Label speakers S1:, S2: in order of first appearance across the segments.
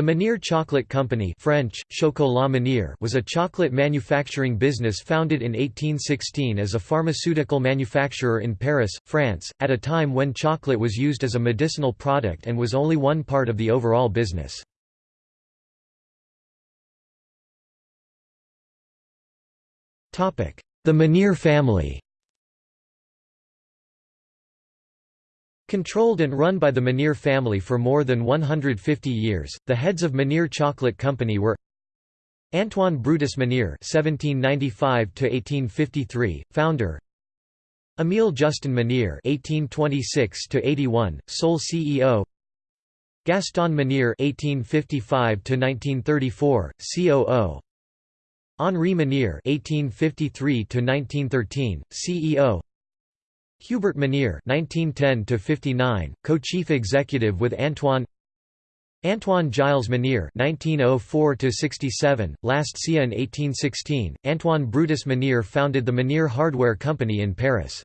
S1: The Menier Chocolate Company French, Chocolat Menier was a chocolate manufacturing business founded in 1816 as a pharmaceutical manufacturer in Paris, France, at a time when chocolate was used as a medicinal product and was only one part of the overall business. The Menier family Controlled and run by the Menier family for more than 150 years, the heads of Menier Chocolate Company were Antoine Brutus Menier (1795–1853), founder. Émile Justin Menier (1826–81), sole CEO. Gaston Menier (1855–1934), COO. Henri Menier (1853–1913), CEO. Hubert Menier (1910–59), co-chief executive with Antoine. Antoine Giles Menier (1904–67), last SIA in 1816. Antoine Brutus Menier founded the Menier Hardware Company in Paris.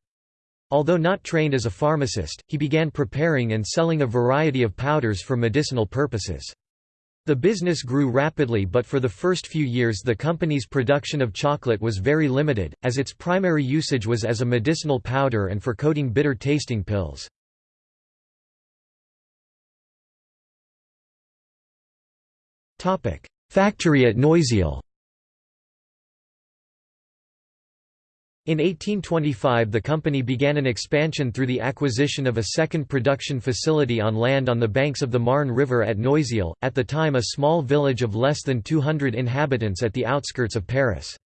S1: Although not trained as a pharmacist, he began preparing and selling a variety of powders for medicinal purposes. The business grew rapidly but for the first few years the company's production of chocolate was very limited, as its primary usage was as a medicinal powder and for coating bitter-tasting pills. Factory at Noisiel In 1825 the company began an expansion through the acquisition of a second production facility on land on the banks of the Marne River at Noisiel, at the time a small village of less than 200 inhabitants at the outskirts of Paris.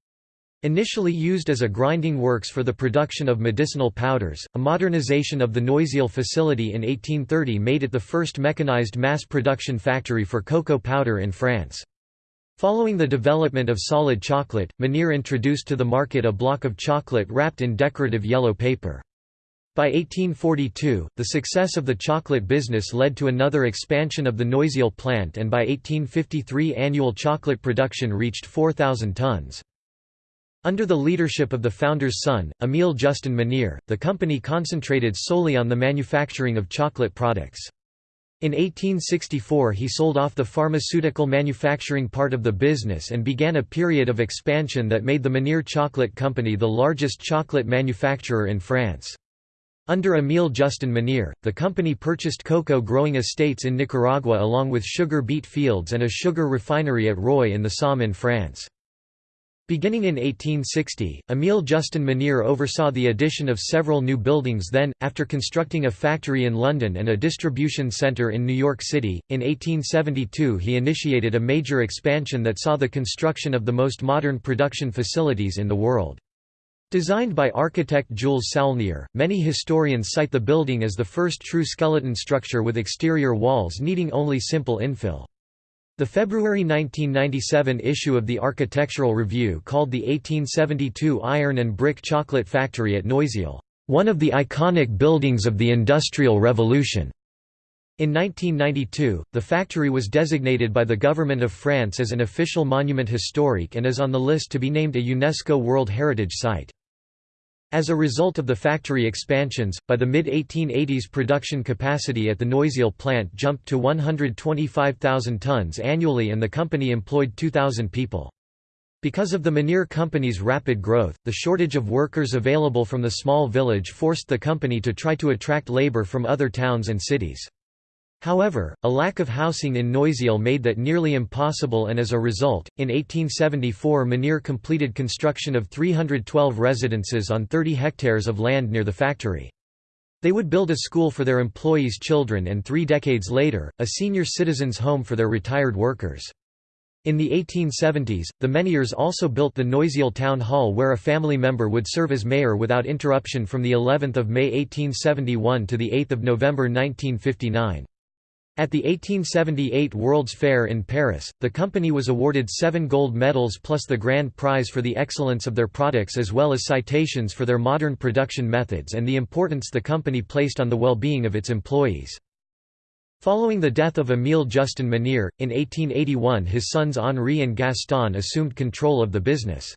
S1: Initially used as a grinding works for the production of medicinal powders, a modernization of the Noisiel facility in 1830 made it the first mechanized mass production factory for cocoa powder in France. Following the development of solid chocolate, Menier introduced to the market a block of chocolate wrapped in decorative yellow paper. By 1842, the success of the chocolate business led to another expansion of the Noisiel plant and by 1853 annual chocolate production reached 4,000 tons. Under the leadership of the founder's son, Émile Justin Menier, the company concentrated solely on the manufacturing of chocolate products. In 1864 he sold off the pharmaceutical manufacturing part of the business and began a period of expansion that made the Menier Chocolate Company the largest chocolate manufacturer in France. Under Émile Justin Menier, the company purchased cocoa growing estates in Nicaragua along with sugar beet fields and a sugar refinery at Roye in the Somme in France. Beginning in 1860, Émile Justin Menier oversaw the addition of several new buildings then, after constructing a factory in London and a distribution centre in New York City. In 1872 he initiated a major expansion that saw the construction of the most modern production facilities in the world. Designed by architect Jules Saulnier, many historians cite the building as the first true skeleton structure with exterior walls needing only simple infill. The February 1997 issue of the Architectural Review called the 1872 iron and brick chocolate factory at Noisiel, "...one of the iconic buildings of the Industrial Revolution." In 1992, the factory was designated by the Government of France as an official monument historique and is on the list to be named a UNESCO World Heritage Site. As a result of the factory expansions, by the mid-1880s production capacity at the Noisiel plant jumped to 125,000 tons annually and the company employed 2,000 people. Because of the Menier Company's rapid growth, the shortage of workers available from the small village forced the company to try to attract labor from other towns and cities. However, a lack of housing in Noisiel made that nearly impossible and as a result, in 1874 Menier completed construction of 312 residences on 30 hectares of land near the factory. They would build a school for their employees' children and three decades later, a senior citizens' home for their retired workers. In the 1870s, the Meniers also built the Noisiel Town Hall where a family member would serve as mayor without interruption from the 11th of May 1871 to the 8th of November 1959. At the 1878 World's Fair in Paris, the company was awarded seven gold medals plus the grand prize for the excellence of their products as well as citations for their modern production methods and the importance the company placed on the well-being of its employees. Following the death of Émile Justin Menier, in 1881 his sons Henri and Gaston assumed control of the business.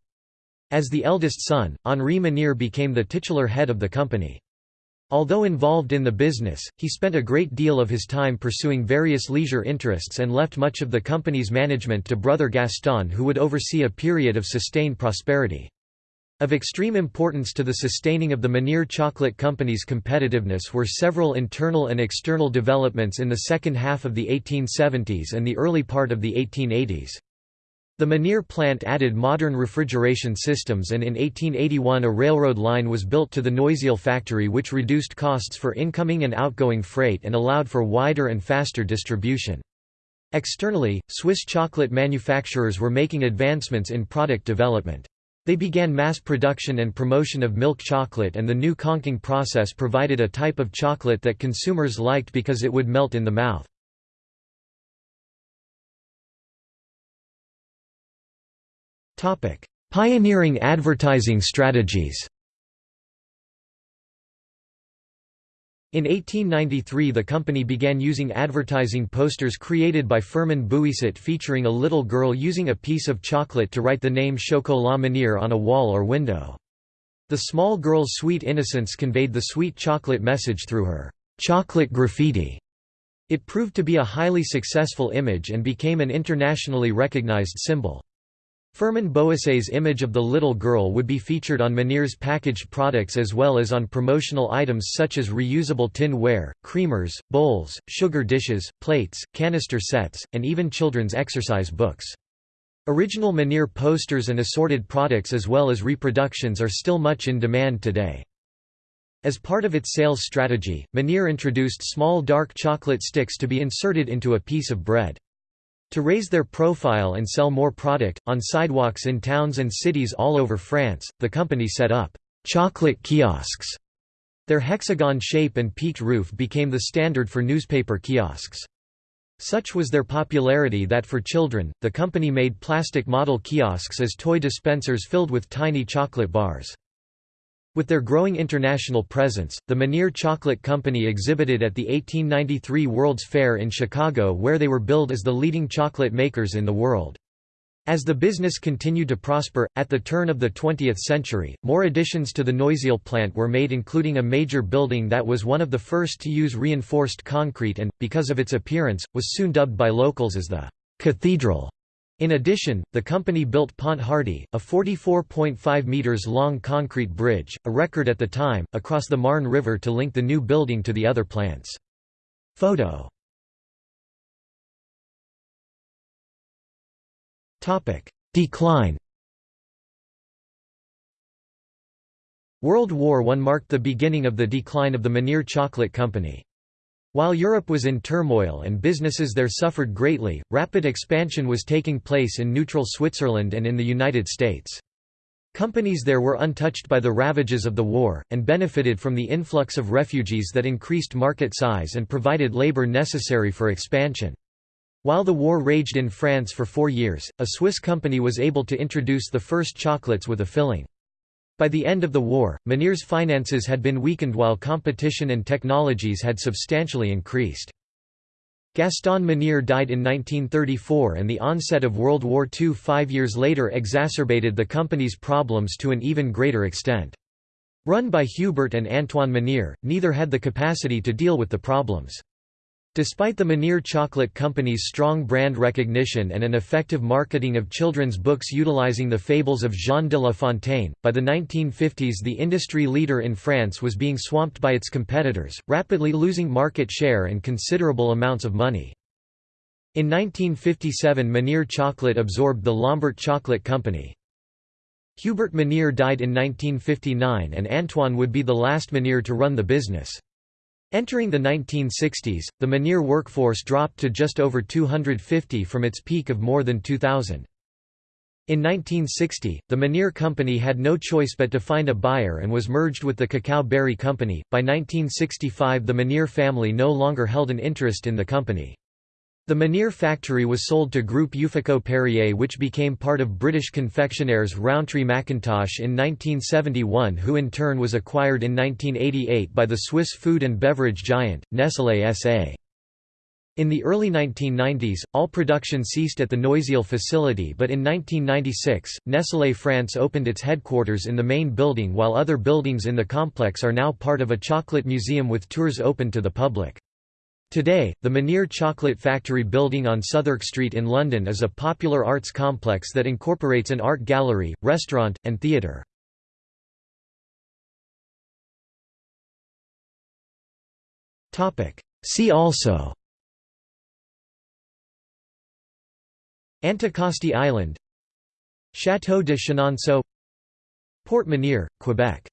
S1: As the eldest son, Henri Menier became the titular head of the company. Although involved in the business, he spent a great deal of his time pursuing various leisure interests and left much of the company's management to brother Gaston who would oversee a period of sustained prosperity. Of extreme importance to the sustaining of the Menier Chocolate Company's competitiveness were several internal and external developments in the second half of the 1870s and the early part of the 1880s. The Menier plant added modern refrigeration systems and in 1881 a railroad line was built to the Noisiel factory which reduced costs for incoming and outgoing freight and allowed for wider and faster distribution. Externally, Swiss chocolate manufacturers were making advancements in product development. They began mass production and promotion of milk chocolate and the new conching process provided a type of chocolate that consumers liked because it would melt in the mouth. Pioneering advertising strategies In 1893 the company began using advertising posters created by Firmin Bouisset featuring a little girl using a piece of chocolate to write the name Chocolat Menier on a wall or window. The small girl's sweet innocence conveyed the sweet chocolate message through her chocolate graffiti. It proved to be a highly successful image and became an internationally recognized symbol. Firmin Bouisset's image of the little girl would be featured on Menier's packaged products as well as on promotional items such as reusable tin ware, creamers, bowls, sugar dishes, plates, canister sets, and even children's exercise books. Original Menier posters and assorted products as well as reproductions are still much in demand today. As part of its sales strategy, Menier introduced small dark chocolate sticks to be inserted into a piece of bread. To raise their profile and sell more product, on sidewalks in towns and cities all over France, the company set up chocolate kiosks. Their hexagon shape and peaked roof became the standard for newspaper kiosks. Such was their popularity that for children, the company made plastic model kiosks as toy dispensers filled with tiny chocolate bars. With their growing international presence, the Menier Chocolate Company exhibited at the 1893 World's Fair in Chicago where they were billed as the leading chocolate makers in the world. As the business continued to prosper, at the turn of the 20th century, more additions to the Noisiel plant were made including a major building that was one of the first to use reinforced concrete and, because of its appearance, was soon dubbed by locals as the «cathedral» In addition, the company built Pont Hardy, a 44.5 metres long concrete bridge, a record at the time, across the Marne River to link the new building to the other plants. Photo Decline World War I marked the beginning of the decline of the Menier Chocolate Company. While Europe was in turmoil and businesses there suffered greatly, rapid expansion was taking place in neutral Switzerland and in the United States. Companies there were untouched by the ravages of the war, and benefited from the influx of refugees that increased market size and provided labor necessary for expansion. While the war raged in France for four years, a Swiss company was able to introduce the first chocolates with a filling. By the end of the war, Menier's finances had been weakened while competition and technologies had substantially increased. Gaston Menier died in 1934 and the onset of World War II five years later exacerbated the company's problems to an even greater extent. Run by Hubert and Antoine Menier, neither had the capacity to deal with the problems. Despite the Menier Chocolate Company's strong brand recognition and an effective marketing of children's books utilizing the fables of Jean de La Fontaine, by the 1950s the industry leader in France was being swamped by its competitors, rapidly losing market share and considerable amounts of money. In 1957 Menier Chocolate absorbed the Lambert Chocolate Company. Hubert Menier died in 1959 and Antoine would be the last Menier to run the business. Entering the 1960s, the Menier workforce dropped to just over 250 from its peak of more than 2,000. In 1960, the Menier Company had no choice but to find a buyer and was merged with the Cacao Barry Company. By 1965, the Menier family no longer held an interest in the company. The Menier factory was sold to Groupe Uffico Perrier which became part of British confectionaires Rowntree Mackintosh in 1971 who in turn was acquired in 1988 by the Swiss food and beverage giant, Nestlé S.A. In the early 1990s, all production ceased at the Noisiel facility but in 1996, Nestlé France opened its headquarters in the main building while other buildings in the complex are now part of a chocolate museum with tours open to the public. Today, the Menier Chocolate Factory building on Southwark Street in London is a popular arts complex that incorporates an art gallery, restaurant, and theatre. See also Anticosti Island Château de Chenonceau Port Menier, Quebec